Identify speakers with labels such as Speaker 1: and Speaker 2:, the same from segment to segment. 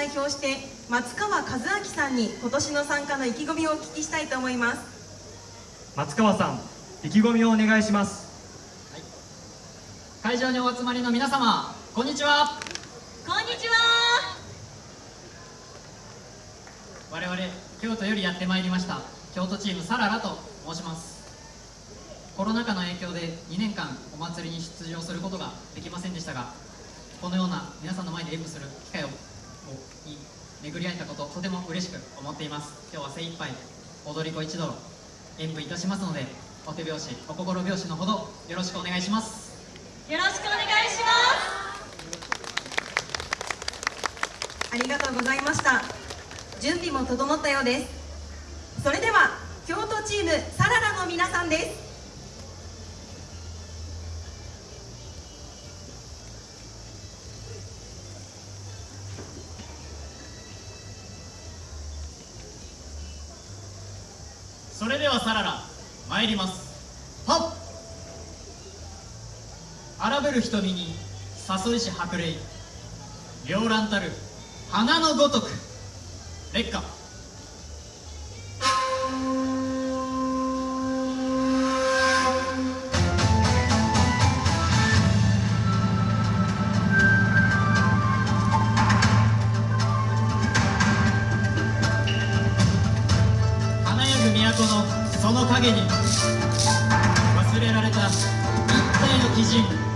Speaker 1: 代表して松川和明さんに今年の参加の意気込みをお聞きしたいと思います。
Speaker 2: 松川さん意気込みをお願いします。
Speaker 3: 会場にお集まりの皆様こんにちは。
Speaker 1: こんにちは。
Speaker 3: 我々京都よりやってまいりました京都チームサララと申します。コロナ禍の影響で2年間お祭りに出場することができませんでしたがこのような皆さんの前で演舞する機会をに巡り会えたこととても嬉しく思っています。今日は精一杯踊り子一同演舞いたしますのでお手拍子お心拍子のほどよろしくお願いします。
Speaker 1: よろしくお願いします。ありがとうございました。準備も整ったようです。それでは京都チームサララの皆さんです。
Speaker 3: それではさらら参ります。はっ。荒ぶる瞳に誘いし白霊。両乱たる花のごとく。劣化都のその影に忘れられた一体の基人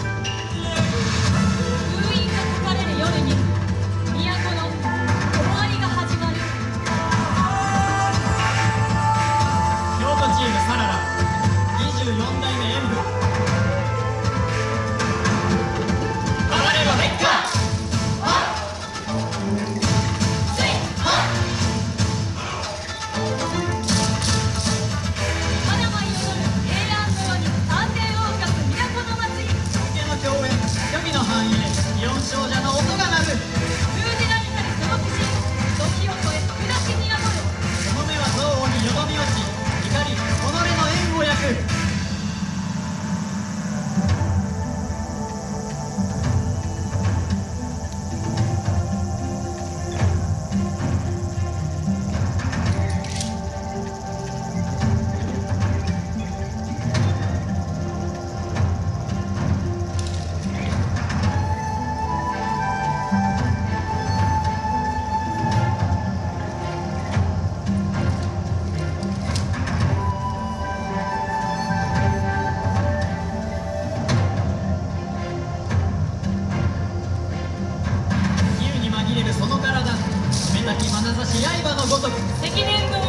Speaker 4: き眼差し刃のごとく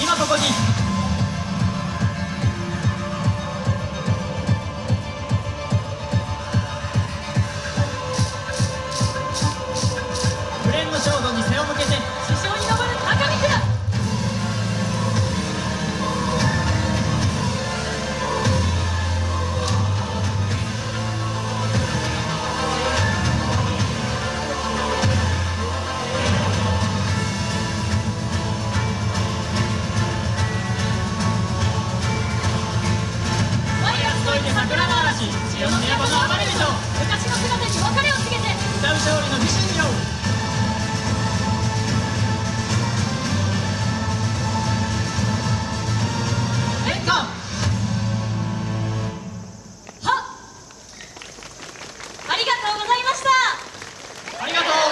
Speaker 4: 今ここに。
Speaker 3: とうご
Speaker 4: ざいました。
Speaker 3: ありがと
Speaker 4: う